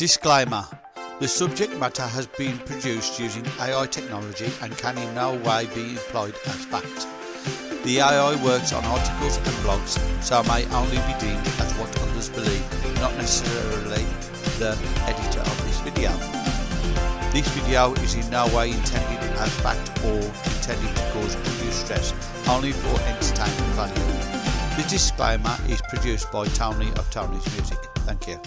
Disclaimer The subject matter has been produced using AI technology and can in no way be employed as fact. The AI works on articles and blogs, so may only be deemed as what others believe, not necessarily the editor of this video. This video is in no way intended as fact or intended to cause undue stress, only for entertainment value. The disclaimer is produced by Tony of Tony's Music. Thank you.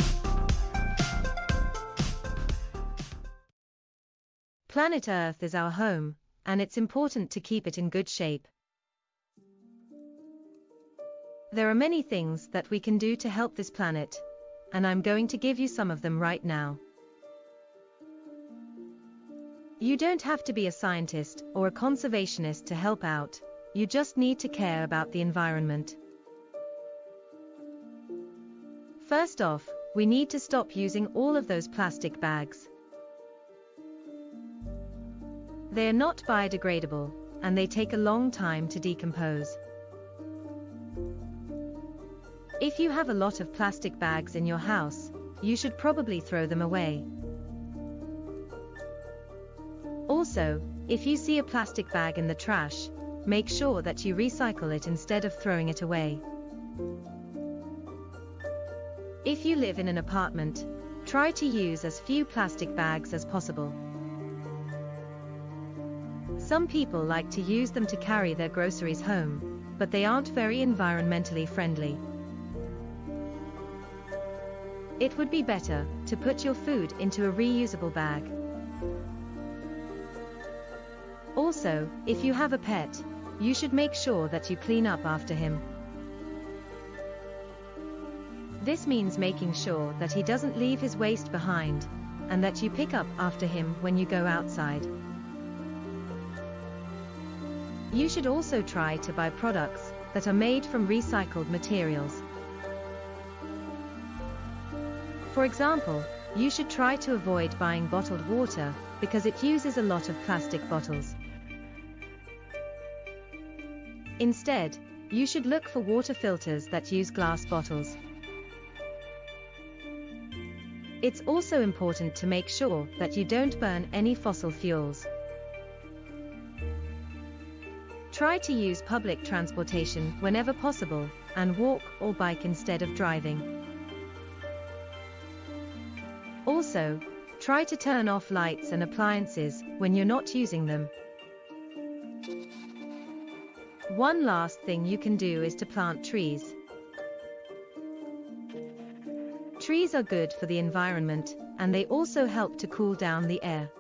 Planet Earth is our home, and it's important to keep it in good shape. There are many things that we can do to help this planet, and I'm going to give you some of them right now. You don't have to be a scientist or a conservationist to help out, you just need to care about the environment. First off, we need to stop using all of those plastic bags. They are not biodegradable, and they take a long time to decompose. If you have a lot of plastic bags in your house, you should probably throw them away. Also, if you see a plastic bag in the trash, make sure that you recycle it instead of throwing it away. If you live in an apartment, try to use as few plastic bags as possible. Some people like to use them to carry their groceries home, but they aren't very environmentally friendly. It would be better to put your food into a reusable bag. Also, if you have a pet, you should make sure that you clean up after him. This means making sure that he doesn't leave his waste behind, and that you pick up after him when you go outside. You should also try to buy products that are made from recycled materials. For example, you should try to avoid buying bottled water because it uses a lot of plastic bottles. Instead, you should look for water filters that use glass bottles. It's also important to make sure that you don't burn any fossil fuels. Try to use public transportation whenever possible, and walk or bike instead of driving. Also, try to turn off lights and appliances when you're not using them. One last thing you can do is to plant trees. Trees are good for the environment, and they also help to cool down the air.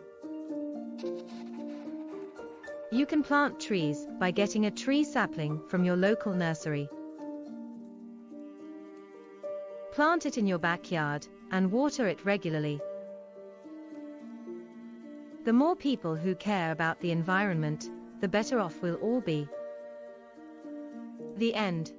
You can plant trees by getting a tree sapling from your local nursery. Plant it in your backyard and water it regularly. The more people who care about the environment, the better off we'll all be. The end.